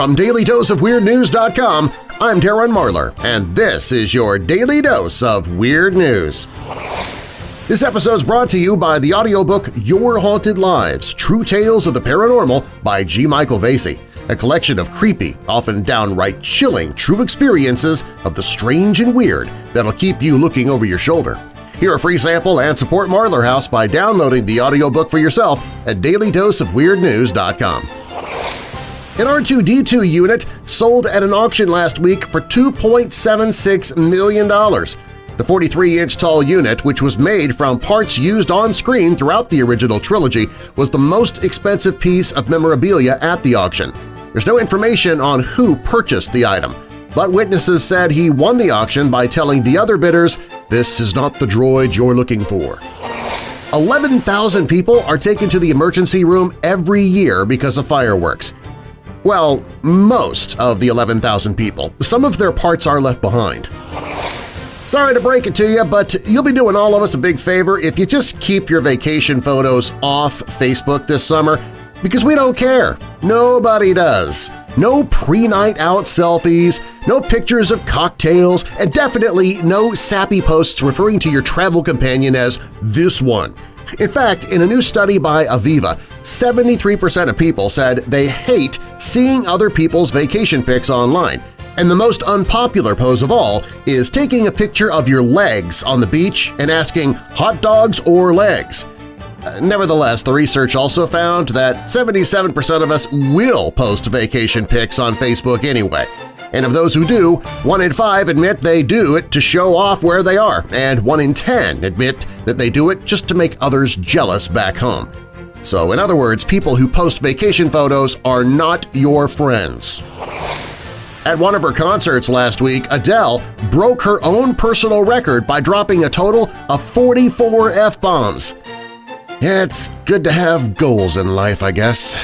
From DailyDoseOfWeirdNews.com, I'm Darren Marlar, and this is your Daily Dose of Weird News. This episode is brought to you by the audiobook Your Haunted Lives – True Tales of the Paranormal by G. Michael Vasey, a collection of creepy, often downright chilling true experiences of the strange and weird that'll keep you looking over your shoulder. Hear a free sample and support Marlar House by downloading the audiobook for yourself at dailydoseofweirdnews.com. An R2-D2 unit sold at an auction last week for $2.76 million. The 43-inch tall unit, which was made from parts used on screen throughout the original trilogy, was the most expensive piece of memorabilia at the auction. There's no information on who purchased the item, but witnesses said he won the auction by telling the other bidders, this is not the droid you're looking for. 11,000 people are taken to the emergency room every year because of fireworks. Well, most of the 11,000 people. Some of their parts are left behind. Sorry to break it to you, but you'll be doing all of us a big favor if you just keep your vacation photos off Facebook this summer because we don't care. Nobody does. No pre-night out selfies, no pictures of cocktails, and definitely no sappy posts referring to your travel companion as this one. In fact, in a new study by Aviva, 73% of people said they hate seeing other people's vacation pics online, and the most unpopular pose of all is taking a picture of your legs on the beach and asking hot dogs or legs. Uh, nevertheless, the research also found that 77% of us will post vacation pics on Facebook anyway. And of those who do, 1 in 5 admit they do it to show off where they are, and 1 in 10 admit that they do it just to make others jealous back home. So in other words, people who post vacation photos are not your friends. At one of her concerts last week, Adele broke her own personal record by dropping a total of 44 F-bombs. It's good to have goals in life, I guess.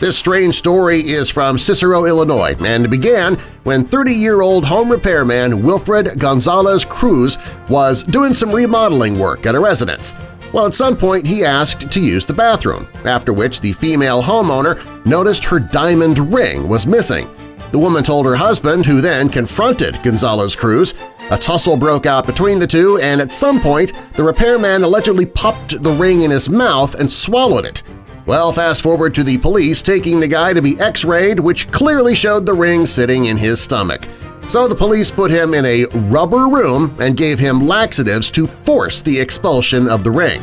This strange story is from Cicero, Illinois, and began when 30-year-old home repairman Wilfred Gonzalez Cruz was doing some remodeling work at a residence. Well, at some point he asked to use the bathroom, after which the female homeowner noticed her diamond ring was missing. The woman told her husband, who then confronted Gonzalez Cruz. A tussle broke out between the two, and at some point the repairman allegedly popped the ring in his mouth and swallowed it. Well, fast forward to the police taking the guy to be x-rayed, which clearly showed the ring sitting in his stomach. So the police put him in a rubber room and gave him laxatives to force the expulsion of the ring.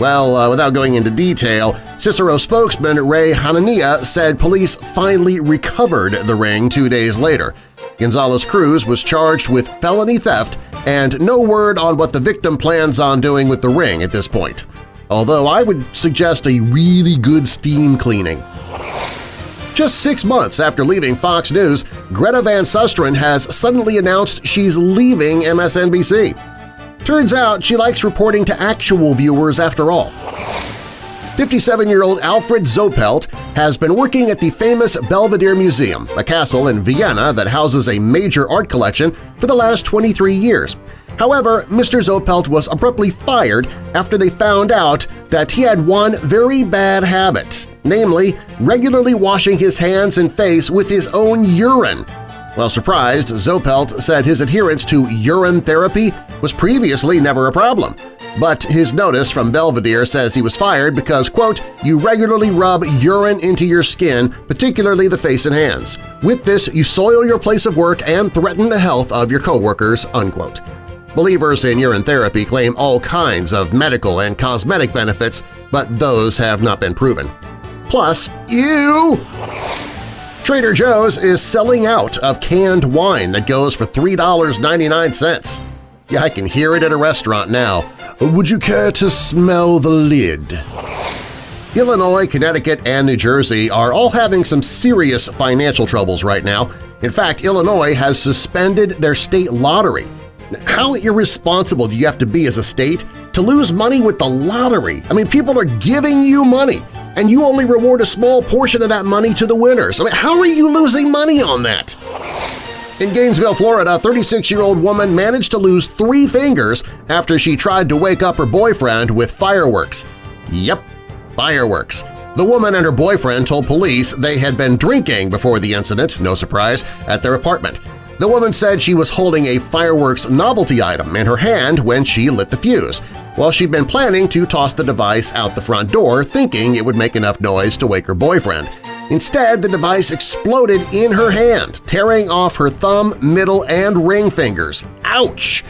Well, uh, without going into detail, Cicero spokesman Ray Hanania said police finally recovered the ring two days later. Gonzalez Cruz was charged with felony theft and no word on what the victim plans on doing with the ring at this point. Although I would suggest a really good steam cleaning. Just six months after leaving Fox News, Greta Van Susteren has suddenly announced she's leaving MSNBC. Turns out she likes reporting to actual viewers after all. 57-year-old Alfred Zopelt has been working at the famous Belvedere Museum, a castle in Vienna that houses a major art collection, for the last 23 years. However, Mr. Zopelt was abruptly fired after they found out that he had one very bad habit, namely regularly washing his hands and face with his own urine. While surprised, Zopelt said his adherence to urine therapy was previously never a problem, but his notice from Belvedere says he was fired because, quote, you regularly rub urine into your skin, particularly the face and hands. With this, you soil your place of work and threaten the health of your coworkers, unquote. Believers in urine therapy claim all kinds of medical and cosmetic benefits, but those have not been proven. Plus, ew! Trader Joe's is selling out of canned wine that goes for $3.99. Yeah, I can hear it at a restaurant now. Would you care to smell the lid? Illinois, Connecticut, and New Jersey are all having some serious financial troubles right now. In fact, Illinois has suspended their state lottery. How irresponsible do you have to be as a state to lose money with the lottery? I mean, people are giving you money, and you only reward a small portion of that money to the winners. I mean, how are you losing money on that? In Gainesville, Florida, a 36-year-old woman managed to lose three fingers after she tried to wake up her boyfriend with fireworks. Yep, fireworks. The woman and her boyfriend told police they had been drinking before the incident, no surprise, at their apartment. The woman said she was holding a fireworks novelty item in her hand when she lit the fuse, while she'd been planning to toss the device out the front door thinking it would make enough noise to wake her boyfriend. Instead, the device exploded in her hand, tearing off her thumb, middle, and ring fingers. Ouch!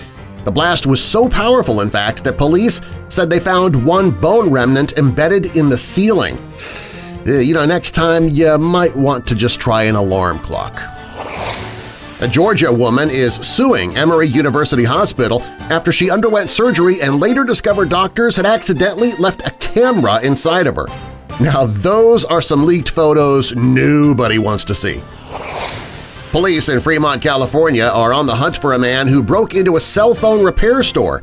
The blast was so powerful, in fact, that police said they found one bone remnant embedded in the ceiling. Uh, you know, next time you might want to just try an alarm clock. A Georgia woman is suing Emory University Hospital after she underwent surgery and later discovered doctors had accidentally left a camera inside of her. Now those are some leaked photos nobody wants to see. Police in Fremont, California are on the hunt for a man who broke into a cell phone repair store.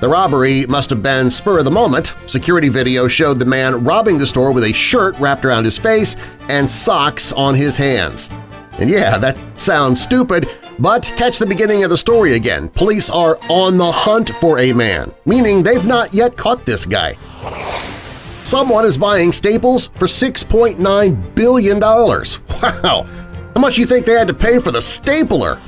The robbery must have been spur of the moment. Security video showed the man robbing the store with a shirt wrapped around his face and socks on his hands. And yeah, that sounds stupid, but catch the beginning of the story again. Police are on the hunt for a man, meaning they've not yet caught this guy. Someone is buying Staples for $6.9 billion. Wow! How much do you think they had to pay for the stapler?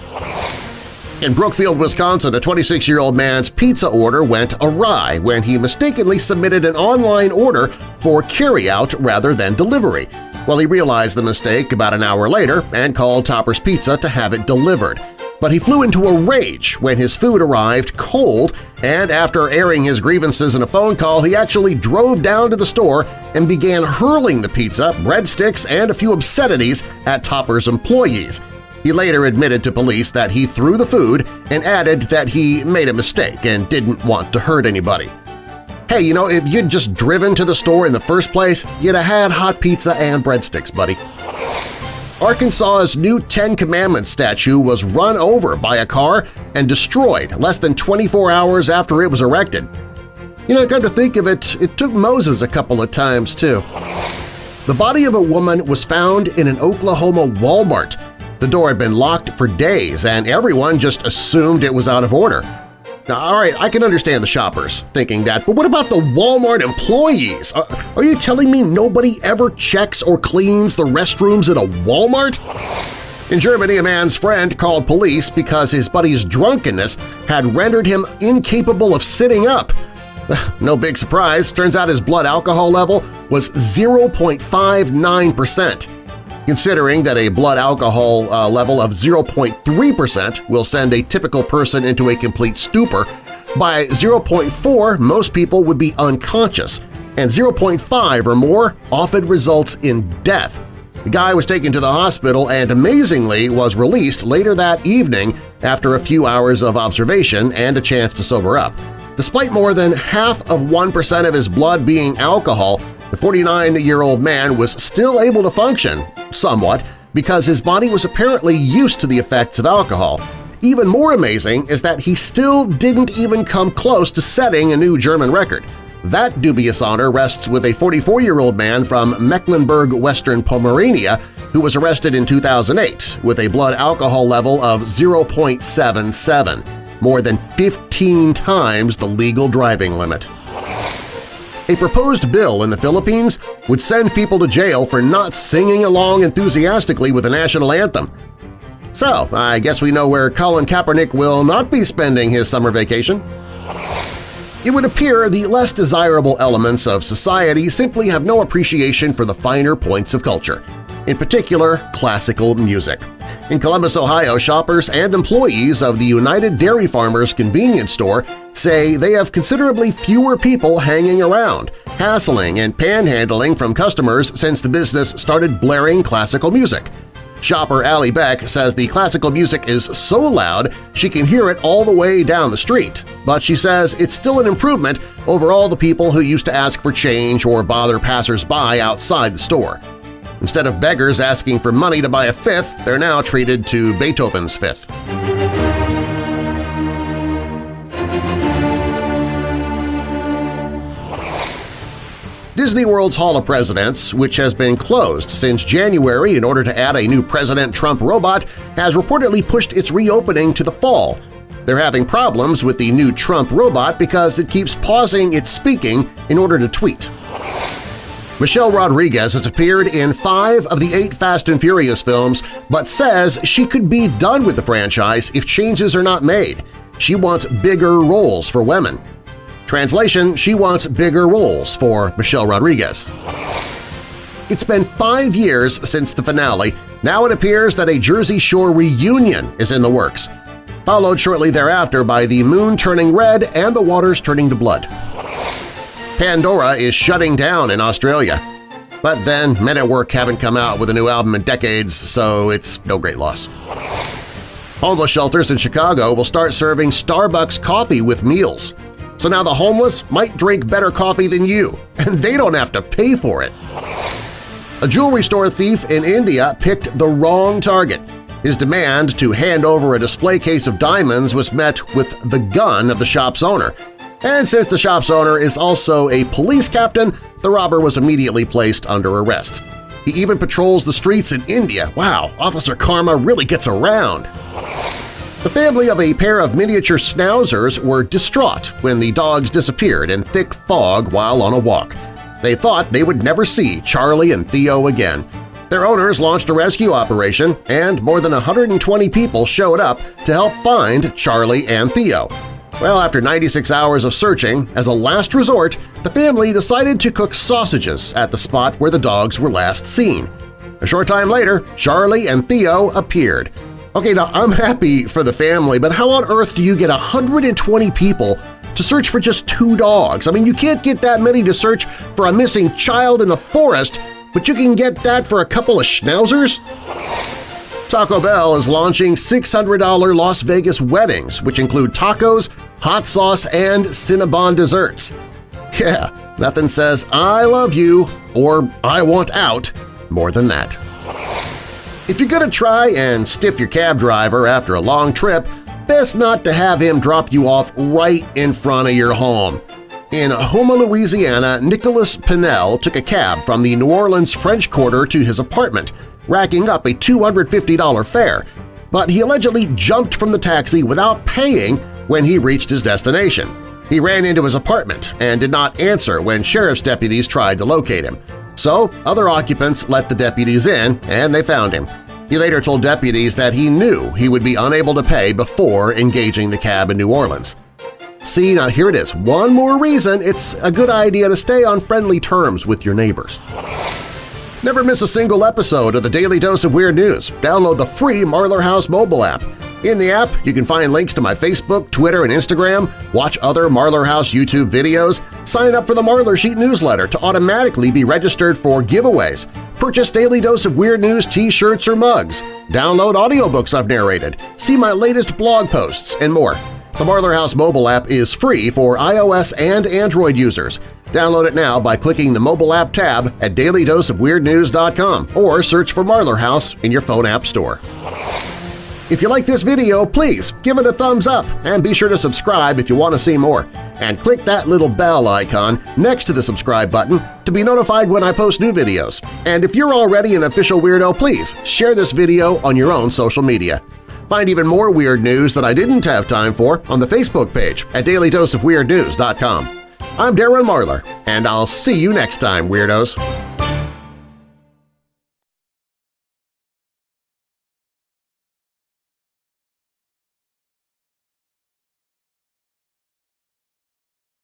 In Brookfield, Wisconsin, a 26-year-old man's pizza order went awry when he mistakenly submitted an online order for carryout rather than delivery. Well, he realized the mistake about an hour later and called Topper's Pizza to have it delivered but he flew into a rage when his food arrived cold and after airing his grievances in a phone call, he actually drove down to the store and began hurling the pizza, breadsticks, and a few obscenities at Topper's employees. He later admitted to police that he threw the food and added that he made a mistake and didn't want to hurt anybody. Hey, you know, if you'd just driven to the store in the first place, you'd have had hot pizza and breadsticks, buddy. Arkansas's new Ten Commandments statue was run over by a car and destroyed less than 24 hours after it was erected. You know, come to think of it, it took Moses a couple of times, too. The body of a woman was found in an Oklahoma Walmart. The door had been locked for days and everyone just assumed it was out of order. Now, all right, I can understand the shoppers thinking that, but what about the Walmart employees? Are, are you telling me nobody ever checks or cleans the restrooms at a Walmart? In Germany, a man's friend called police because his buddy's drunkenness had rendered him incapable of sitting up. No big surprise, turns out his blood alcohol level was 0.59%. Considering that a blood alcohol uh, level of 0.3% will send a typical person into a complete stupor, by 0.4 most people would be unconscious, and 0.5 or more often results in death. The guy was taken to the hospital and amazingly was released later that evening after a few hours of observation and a chance to sober up. Despite more than half of 1% of his blood being alcohol, the 49-year-old man was still able to function, somewhat, because his body was apparently used to the effects of alcohol. Even more amazing is that he still didn't even come close to setting a new German record. That dubious honor rests with a 44-year-old man from Mecklenburg-Western Pomerania who was arrested in 2008 with a blood alcohol level of 0.77, more than 15 times the legal driving limit. A proposed bill in the Philippines would send people to jail for not singing along enthusiastically with the national anthem. So, I guess we know where Colin Kaepernick will not be spending his summer vacation. It would appear the less desirable elements of society simply have no appreciation for the finer points of culture, in particular classical music. In Columbus, Ohio, shoppers and employees of the United Dairy Farmers convenience store say they have considerably fewer people hanging around, hassling and panhandling from customers since the business started blaring classical music. Shopper Allie Beck says the classical music is so loud she can hear it all the way down the street, but she says it's still an improvement over all the people who used to ask for change or bother passers-by outside the store. Instead of beggars asking for money to buy a fifth, they're now treated to Beethoven's Fifth. Disney World's Hall of Presidents, which has been closed since January in order to add a new President Trump robot, has reportedly pushed its reopening to the fall. They're having problems with the new Trump robot because it keeps pausing its speaking in order to tweet. Michelle Rodriguez has appeared in five of the eight Fast and Furious films but says she could be done with the franchise if changes are not made. She wants bigger roles for women. Translation, she wants bigger roles for Michelle Rodriguez. It's been five years since the finale. Now it appears that a Jersey Shore reunion is in the works, followed shortly thereafter by the moon turning red and the waters turning to blood. Pandora is shutting down in Australia. But then Men at Work haven't come out with a new album in decades, so it's no great loss. Homeless shelters in Chicago will start serving Starbucks coffee with meals. So now the homeless might drink better coffee than you, and they don't have to pay for it. A jewelry store thief in India picked the wrong target. His demand to hand over a display case of diamonds was met with the gun of the shop's owner, and since the shop's owner is also a police captain, the robber was immediately placed under arrest. He even patrols the streets in India. Wow, Officer Karma really gets around! The family of a pair of miniature schnauzers were distraught when the dogs disappeared in thick fog while on a walk. They thought they would never see Charlie and Theo again. Their owners launched a rescue operation, and more than 120 people showed up to help find Charlie and Theo. Well, after 96 hours of searching, as a last resort, the family decided to cook sausages at the spot where the dogs were last seen. A short time later, Charlie and Theo appeared. Okay, now I'm happy for the family, but how on earth do you get 120 people to search for just two dogs? I mean, you can't get that many to search for a missing child in the forest, but you can get that for a couple of schnauzers? Taco Bell is launching $600 Las Vegas weddings, which include tacos, hot sauce, and Cinnabon desserts. Yeah, nothing says I love you or I want out more than that. If you're gonna try and stiff your cab driver after a long trip, best not to have him drop you off right in front of your home. In Houma, Louisiana, Nicholas Pinnell took a cab from the New Orleans French Quarter to his apartment, racking up a $250 fare, but he allegedly jumped from the taxi without paying when he reached his destination. He ran into his apartment and did not answer when sheriff's deputies tried to locate him. So other occupants let the deputies in and they found him. He later told deputies that he knew he would be unable to pay before engaging the cab in New Orleans. See, now here it is. One more reason it's a good idea to stay on friendly terms with your neighbors. Never miss a single episode of the Daily Dose of Weird News. Download the free Marlar House mobile app. In the app, you can find links to my Facebook, Twitter, and Instagram, watch other Marlar House YouTube videos, sign up for the Marlar Sheet newsletter to automatically be registered for giveaways, purchase Daily Dose of Weird News t-shirts or mugs, download audiobooks I've narrated, see my latest blog posts, and more. The Marlar House mobile app is free for iOS and Android users. Download it now by clicking the mobile app tab at dailydoseofweirdnews.com or search for Marlar House in your phone app store. If you like this video, please give it a thumbs up and be sure to subscribe if you want to see more. And click that little bell icon next to the subscribe button to be notified when I post new videos. And if you're already an official weirdo, please share this video on your own social media. Find even more weird news that I didn't have time for on the Facebook page at dailydoseofweirdnews.com. I'm Darren Marlar, and I'll see you next time, Weirdos!